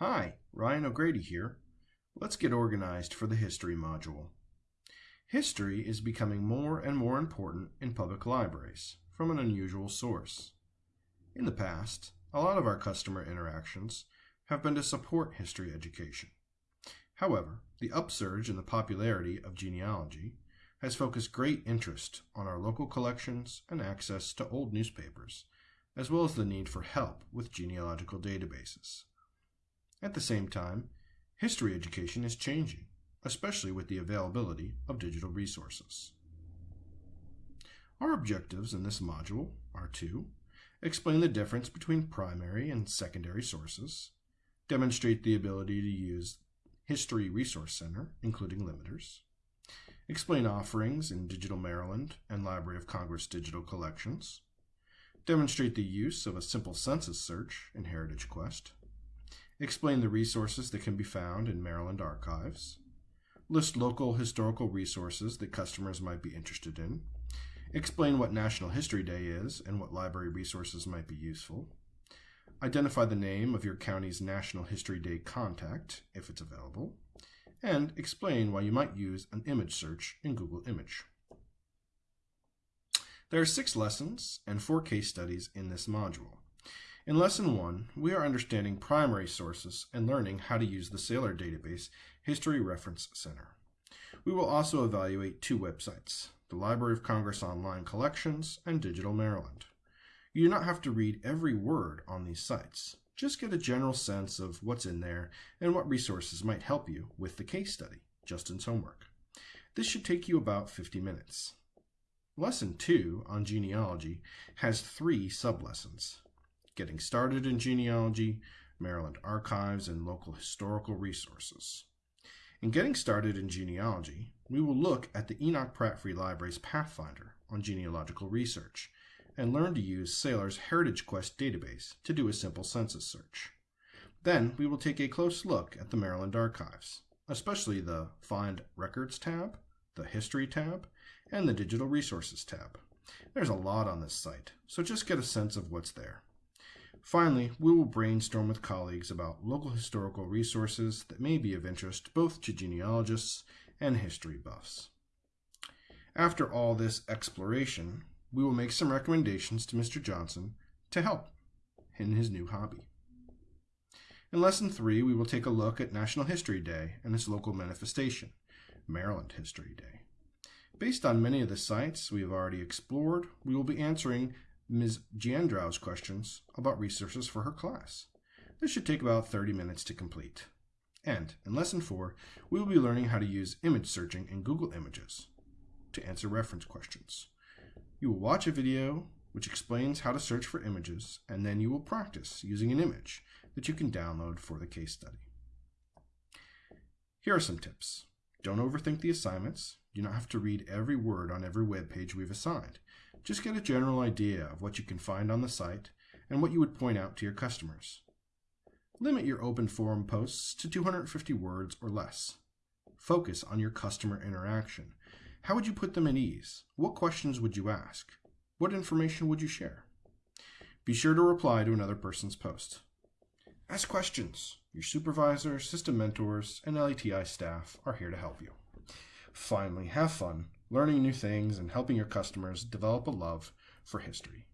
Hi, Ryan O'Grady here. Let's get organized for the History module. History is becoming more and more important in public libraries from an unusual source. In the past, a lot of our customer interactions have been to support history education. However, the upsurge in the popularity of genealogy has focused great interest on our local collections and access to old newspapers, as well as the need for help with genealogical databases. At the same time, history education is changing, especially with the availability of digital resources. Our objectives in this module are to explain the difference between primary and secondary sources, demonstrate the ability to use History Resource Center, including limiters, explain offerings in Digital Maryland and Library of Congress digital collections, demonstrate the use of a simple census search in Heritage Quest, explain the resources that can be found in Maryland archives, list local historical resources that customers might be interested in, explain what National History Day is and what library resources might be useful, identify the name of your county's National History Day contact, if it's available, and explain why you might use an image search in Google Image. There are six lessons and four case studies in this module. In Lesson 1, we are understanding primary sources and learning how to use the Sailor database History Reference Center. We will also evaluate two websites, the Library of Congress Online Collections and Digital Maryland. You do not have to read every word on these sites. Just get a general sense of what's in there and what resources might help you with the case study, Justin's homework. This should take you about 50 minutes. Lesson 2 on genealogy has three sublessons. Getting started in genealogy, Maryland archives, and local historical resources. In getting started in genealogy, we will look at the Enoch Pratt Free Library's Pathfinder on genealogical research and learn to use Sailor's Heritage Quest database to do a simple census search. Then we will take a close look at the Maryland archives, especially the Find Records tab, the History tab, and the Digital Resources tab. There's a lot on this site, so just get a sense of what's there. Finally, we will brainstorm with colleagues about local historical resources that may be of interest both to genealogists and history buffs. After all this exploration, we will make some recommendations to Mr. Johnson to help in his new hobby. In Lesson 3, we will take a look at National History Day and its local manifestation, Maryland History Day. Based on many of the sites we have already explored, we will be answering Ms. Giandrow's questions about resources for her class. This should take about 30 minutes to complete. And in Lesson 4, we will be learning how to use image searching in Google Images to answer reference questions. You will watch a video which explains how to search for images, and then you will practice using an image that you can download for the case study. Here are some tips. Don't overthink the assignments. You don't have to read every word on every web page we've assigned. Just get a general idea of what you can find on the site and what you would point out to your customers. Limit your open forum posts to 250 words or less. Focus on your customer interaction. How would you put them at ease? What questions would you ask? What information would you share? Be sure to reply to another person's post. Ask questions. Your supervisor, system mentors, and LETI staff are here to help you. Finally, have fun learning new things and helping your customers develop a love for history.